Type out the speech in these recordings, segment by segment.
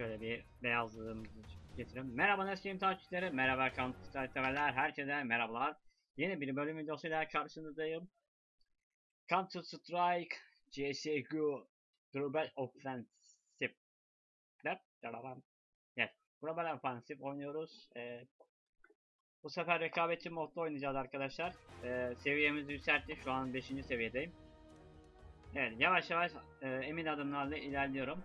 Şöyle bir beyazlığımızı getirelim. Merhaba Neskim takipçileri, merhaba Counter severler, herkese merhabalar. Yeni bir bölüm videosuyla karşınızdayım. Counter Strike CSGO Global Offensive. Evet, Global Offensive oynuyoruz. Ee, bu sefer rekabetçi modda oynayacağız arkadaşlar. Ee, seviyemizi yükselttik, şu an 5. seviyedeyim. Evet, yavaş yavaş e, emin adımlarla ilerliyorum.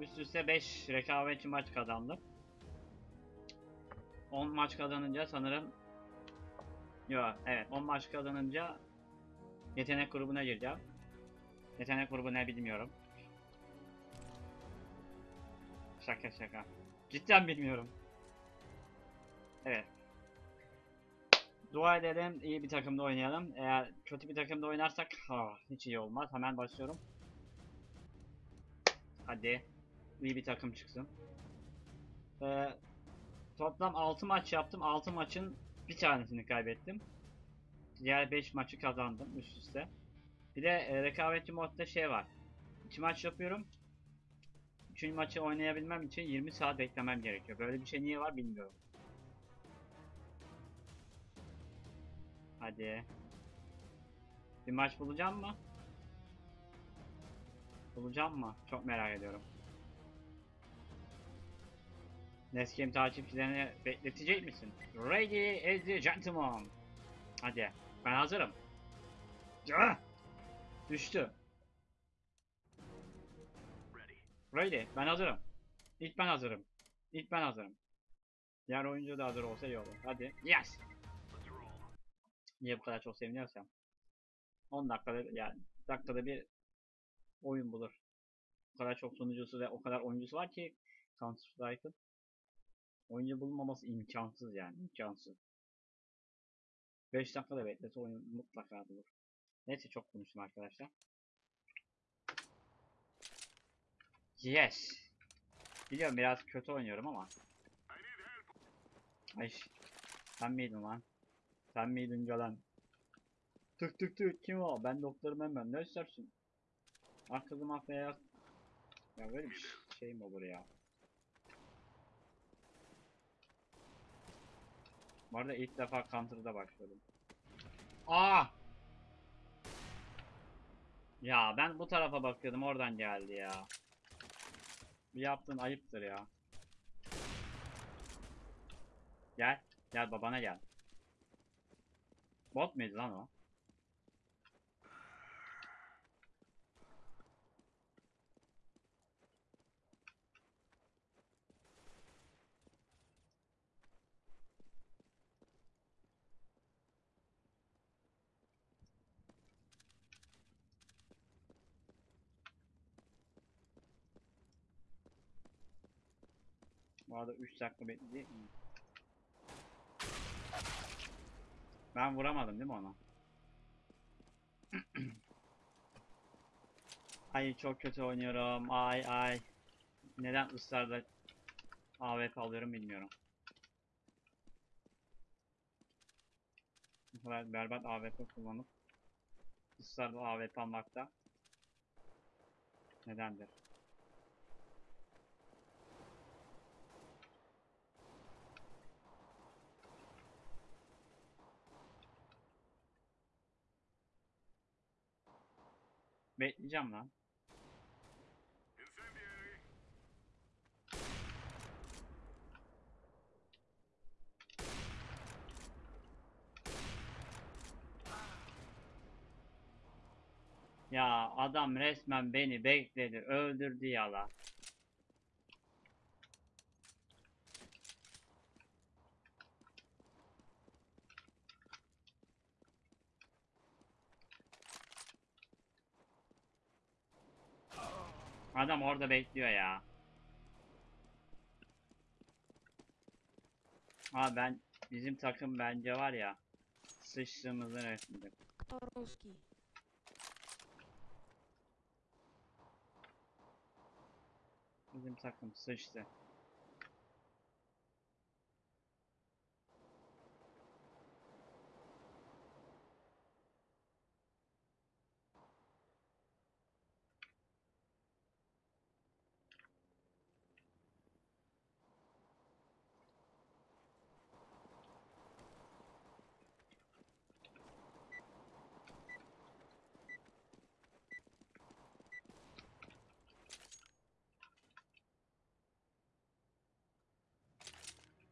Üst üste 5 rekabetçi maç kazandım. 10 maç kazanınca sanırım Yo evet 10 maç kazanınca yetenek grubuna gireceğim. Yetenek grubu ne bilmiyorum. Şaka şaka. Cidden bilmiyorum. Evet. Dua edelim iyi bir takımda oynayalım. Eğer kötü bir takımda oynarsak ha, hiç iyi olmaz. Hemen başlıyorum. Hadi iyi bir takım çıksın. Ee, toplam 6 maç yaptım. 6 maçın bir tanesini kaybettim. Diğer 5 maçı kazandım üst üste. Bir de e, rekabetçi modda şey var. 2 maç yapıyorum. 3. maçı oynayabilmem için 20 saat beklemem gerekiyor. Böyle bir şey niye var bilmiyorum. Hadi. Bir maç bulacağım mı? Bulacağım mı? Çok merak ediyorum. Neskim takipçilerini bekletecek misin? Ready as a gentleman. Hadi. Ben hazırım. Ah! Düştü. Ready. Ben hazırım. İlk ben hazırım. İlk ben hazırım. Diğer oyuncu da hazır olsa iyi olur. Hadi. Yes. Niye bu kadar çok seviniyorsam. 10 dakikada yani dakikada bir oyun bulur. O kadar çok sunucusu ve o kadar oyuncusu var ki Counter Strike'ın. Oyuncu bulunmaması imkansız yani imkansız. 5 dakikada beklese oyun mutlaka bulur. Neyse çok konuştum arkadaşlar. Yes. Biliyorum biraz kötü oynuyorum ama. Ay. Sen miydin lan? Sen miydin gelen? Tık tık tık kim o? Ben doktorum hemen. Ne istersin? Kızım ah beyaz. Ya böyle bir şey mi olur ya? Bu arada ilk defa Counter'da başladım. Aa! Ya ben bu tarafa bakıyordum oradan geldi ya. Bir yaptığın ayıptır ya. Gel. Gel babana gel. Bot muydu lan o? Bu arada 3 dakika bekledi. Ben vuramadım değil mi ona? ay çok kötü oynuyorum. Ay ay. Neden ısrarla AWP alıyorum bilmiyorum. Bu kadar berbat AWP kullanıp ısrarla AWP almakta nedendir? Bekleyeceğim lan. Ya adam resmen beni bekledi, öldürdü ya Adam orada bekliyor ya. Abi ben bizim takım bence var ya sıçtığımızın resminde. Bizim takım sıçtı.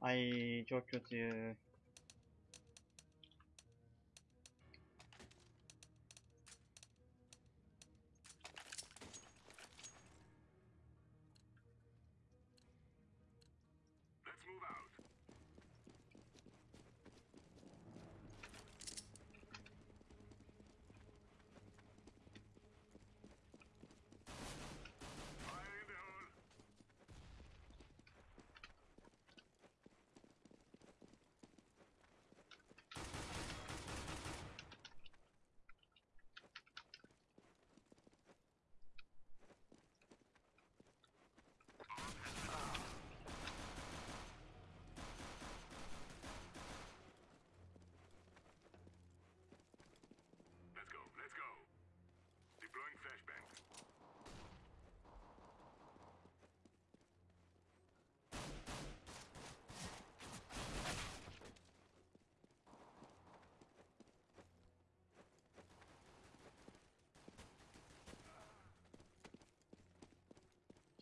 Ay çok kötü. Let's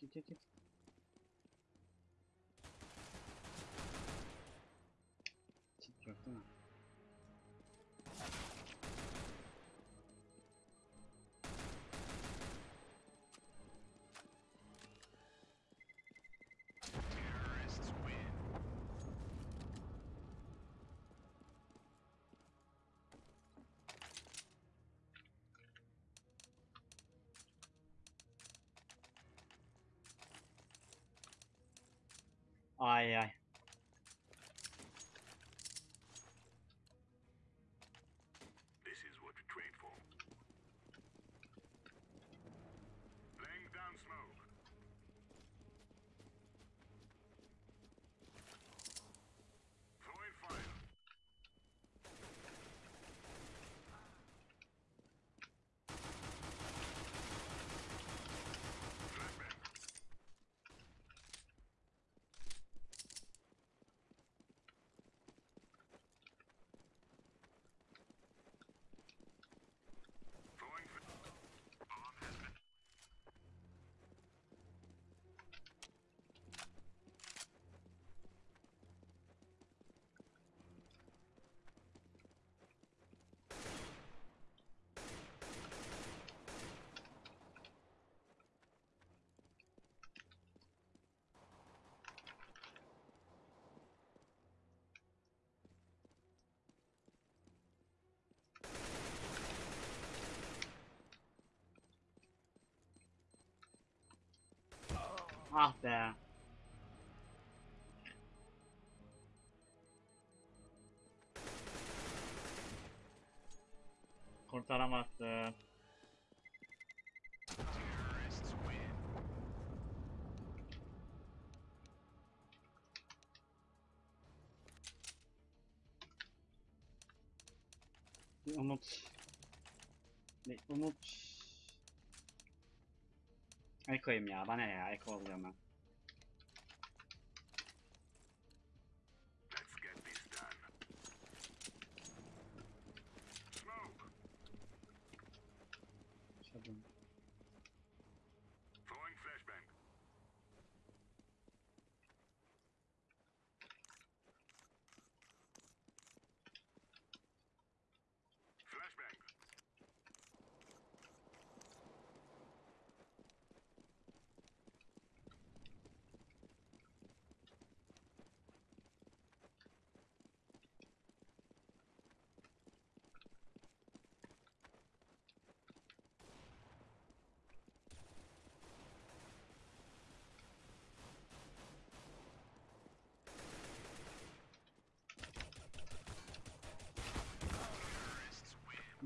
çekil çekil. Ay ay. Ah be. Kurtaramazsın. Bir umut. Bir umut. Eko'yum ya. Bana ya? Eko oluyorum ben.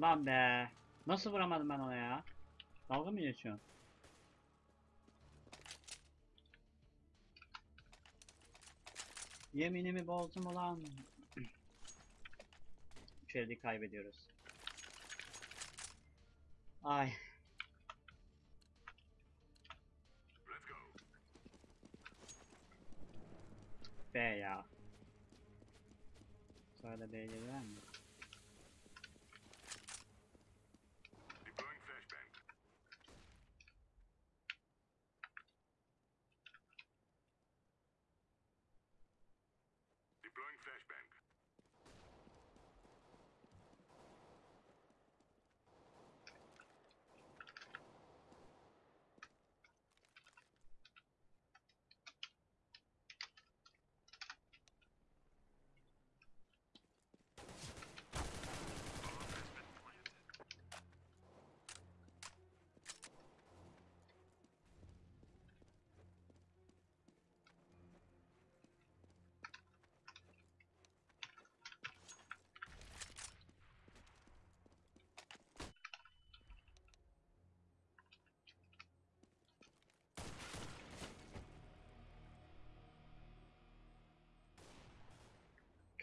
Lan be. Nasıl vuramadım ben ona ya? Dalga mı geçiyorsun? Yeminimi bozdum ulan. Elde kaybediyoruz. Ay. Let's go. B ya. Sonra B'ye gelir mi?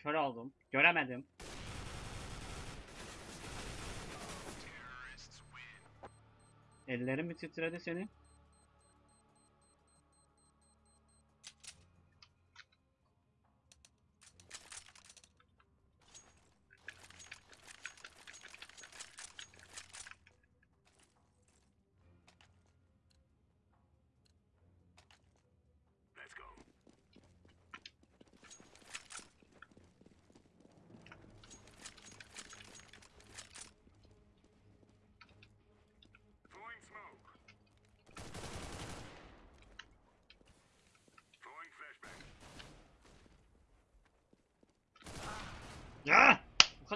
Kör oldum. Göremedim. Ellerim mi titredi senin?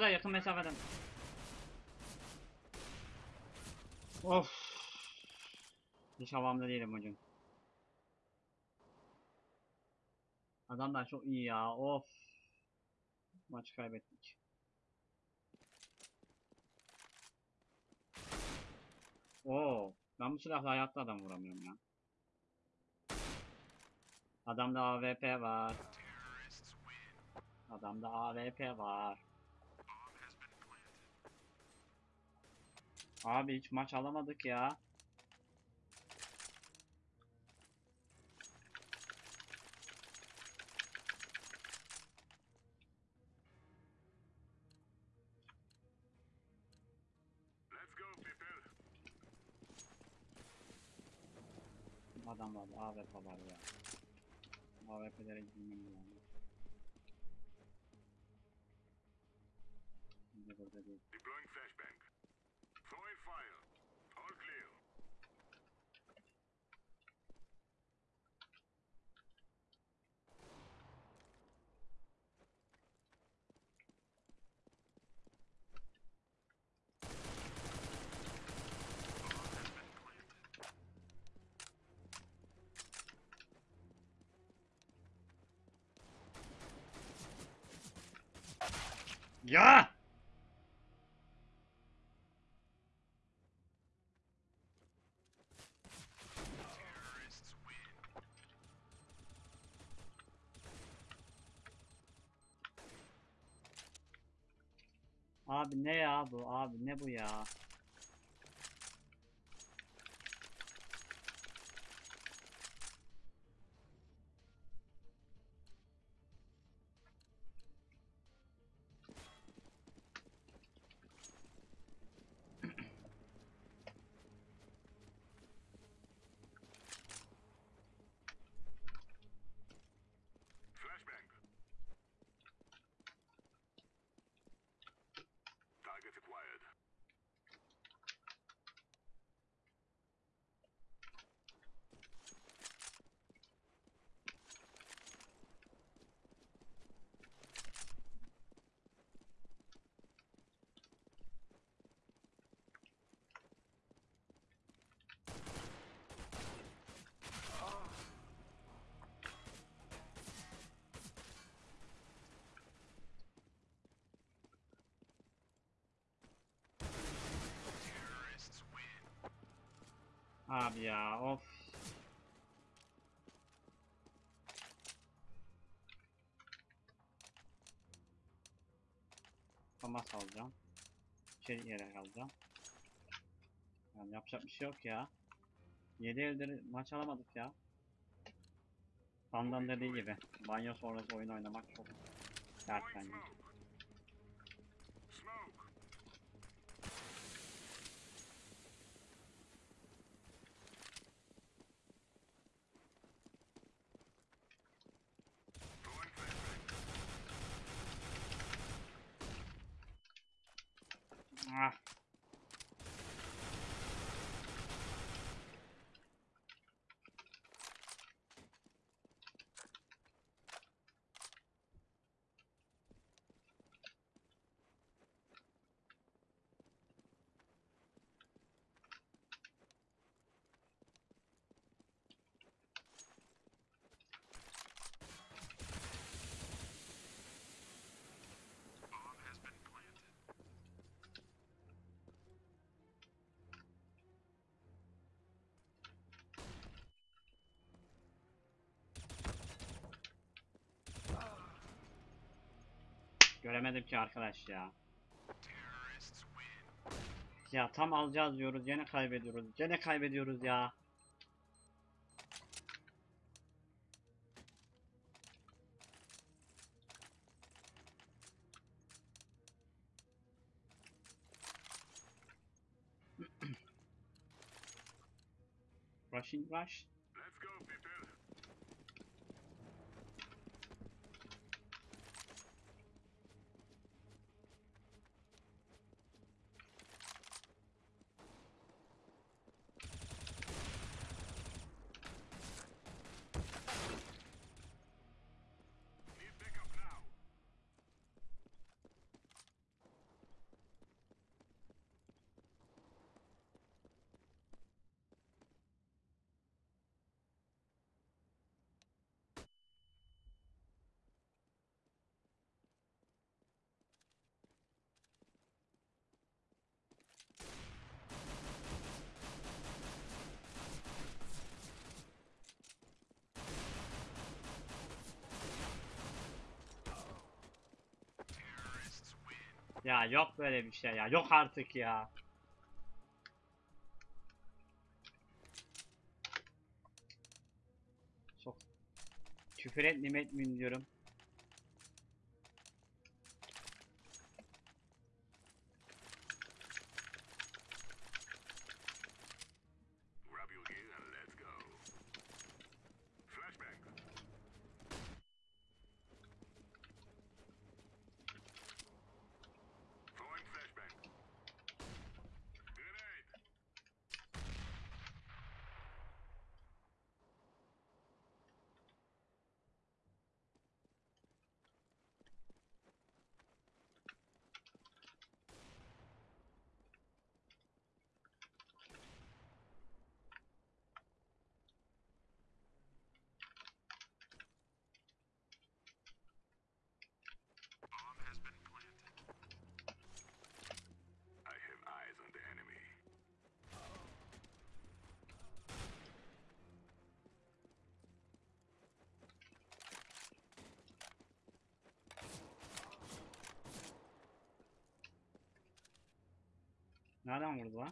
Kadar yakın mesafeden. Of. Hiç havamda değilim hocam. Adamlar çok iyi ya. Of. Maçı kaybettik. Oo. Ben bu silahla hayatta adam vuramıyorum ya. Adamda AWP var. Adamda AWP var. Abi hiç maç alamadık ya. Let's go, people. Adam var, AWP var ya. AWP'lere gitmem lazım. Şimdi burada değil. Ya! Abi ne ya bu? Abi ne bu ya? Abi ya of. Famas alacağım. Şey yere alacağım. Yani yapacak bir şey yok ya. 7 eldir maç alamadık ya. Sandan dediği gibi. Banyo sonrası oyun oynamak çok dert bence. Göremedim ki arkadaş ya. Ya tam alacağız diyoruz gene kaybediyoruz. Gene kaybediyoruz ya. Rushing rush. Ya yok böyle bir şey ya. Yok artık ya. Çok küfür etmeyeyim etmeyeyim diyorum. நான் தான் வாங்கணுங்களா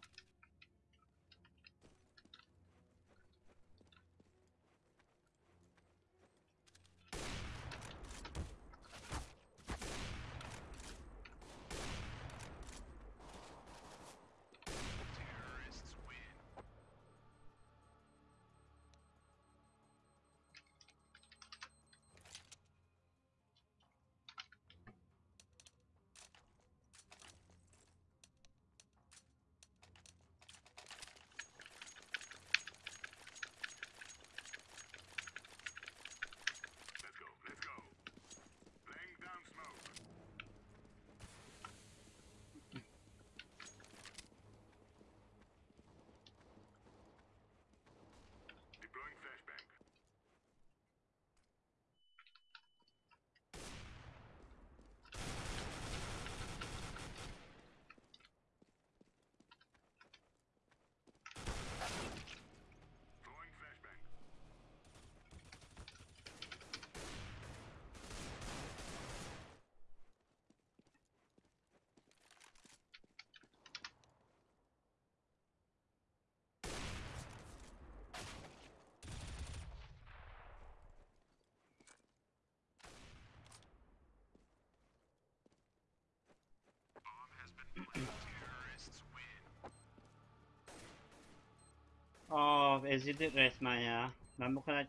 ezildi resmen ya. Ben bu kadar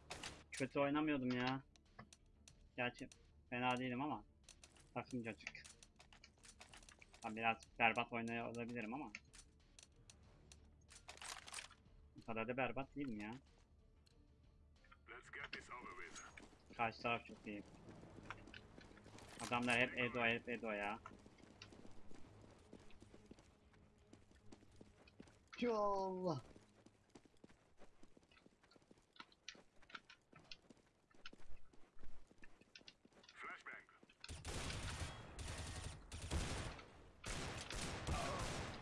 kötü oynamıyordum ya. Gerçi fena değilim ama takımcacık. Ben biraz berbat oynuyor olabilirim ama. Bu kadar da berbat değilim ya. Karşı taraf çok iyi. Adamlar hep Edo hep Edo ya. Allah.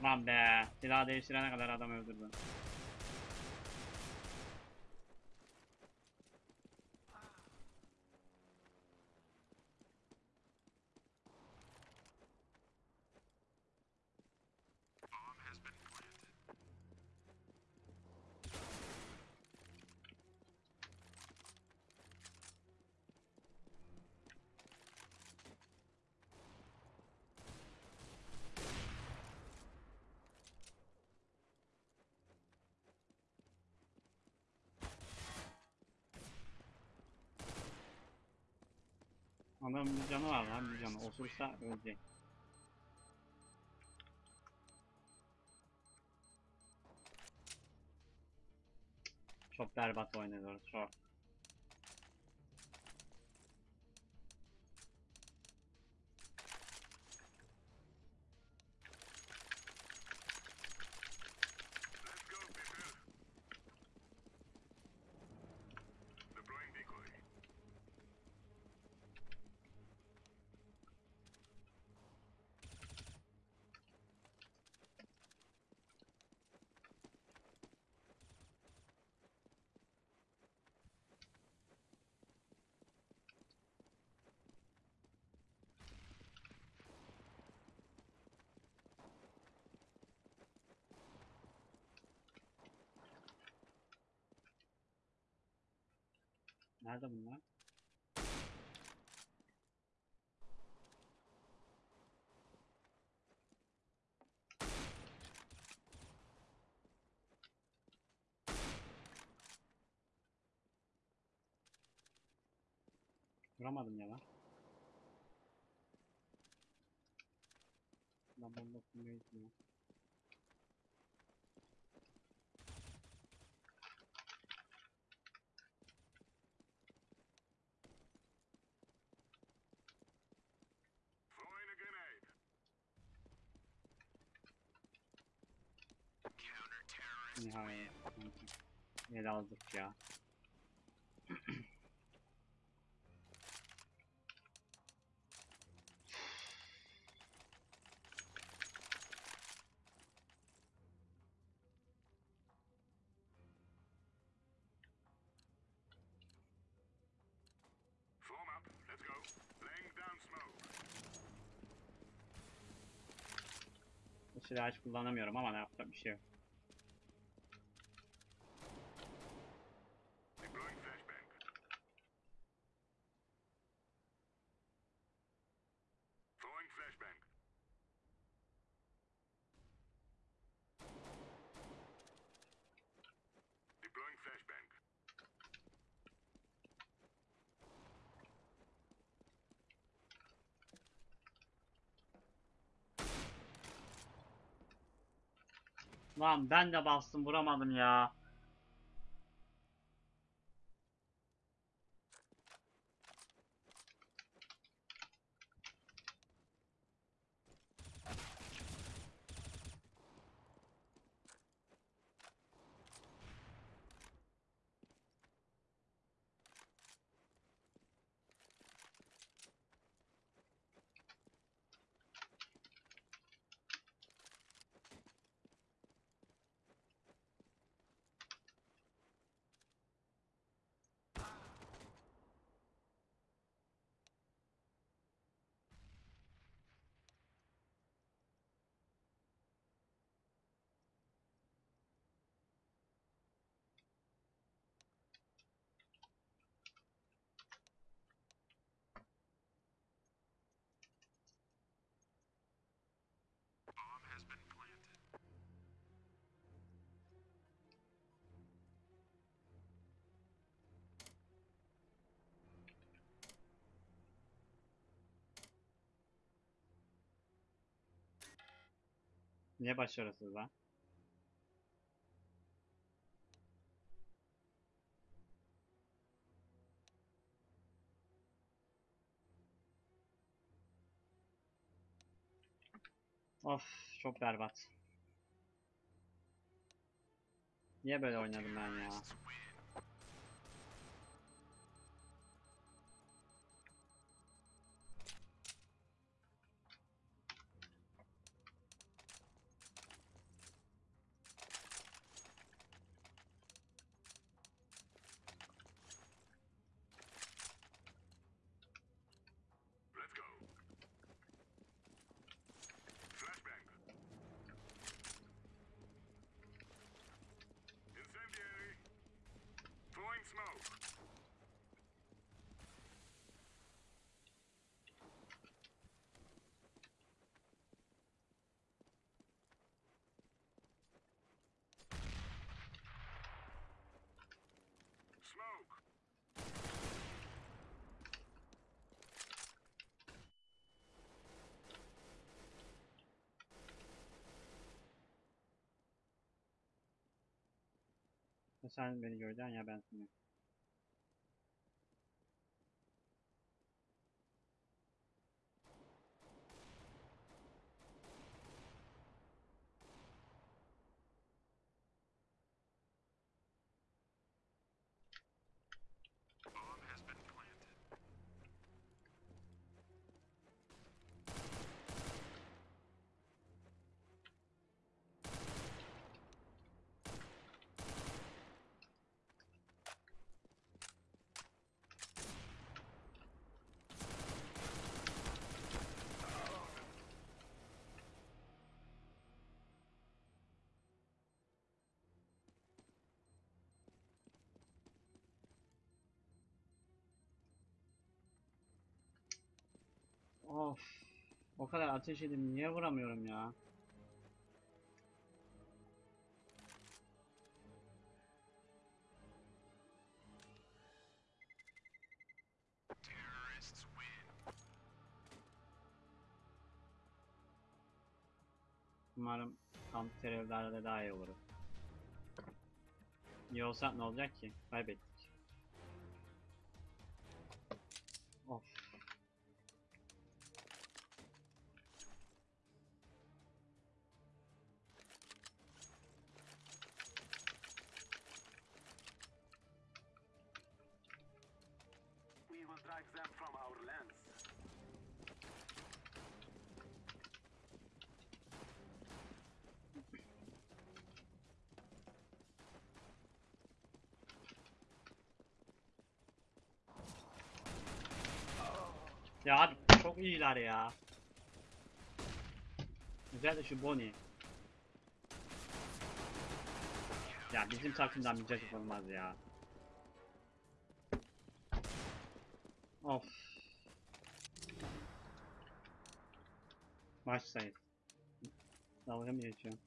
Lan be. Silah değiştirene kadar adam öldürdüm. Adamın bir canı var lan bir canı. Osursa ölecek. Çok berbat oynuyoruz çok. Nerede bunlar? Vuramadım ya lan. Lan bomba kurmaya Nihayet. El aldık ya. Silahı hiç kullanamıyorum ama ne yapacak bir şey yok. Lan ben de bastım vuramadım ya. Niye başarısız lan? Of çok berbat. Niye böyle oynadım ben ya? Sen beni göreceksin ya ben seni. Of. O kadar ateş edip niye vuramıyorum ya? Umarım kamp terörlerde daha iyi olur. İyi olsa ne olacak ki? Kaybettik. İyiler ya. Özellikle şu Bonnie. Ya bizim takımdan bir cacık olmaz ya. Of. Maç sayı. Dalga mı geçiyorum?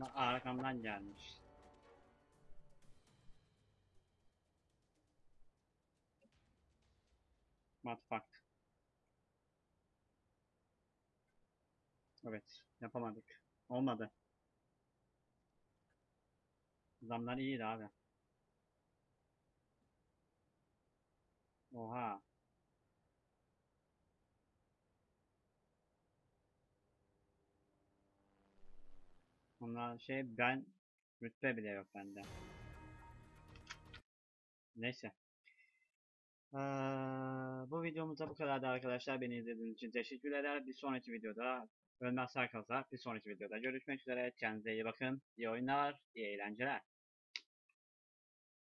Arkamdan gelmiş. Fuck. Evet, yapamadık. Olmadı. Zamlar iyiydi abi. Oha. Onlar şey ben rütbe bile yok bende. Neyse. Eee, bu videomuzda bu kadardı arkadaşlar. Beni izlediğiniz için teşekkür ederim. Bir sonraki videoda Ölmez Sarkaz'a bir sonraki videoda görüşmek üzere. Kendinize iyi bakın. İyi oyunlar, iyi eğlenceler.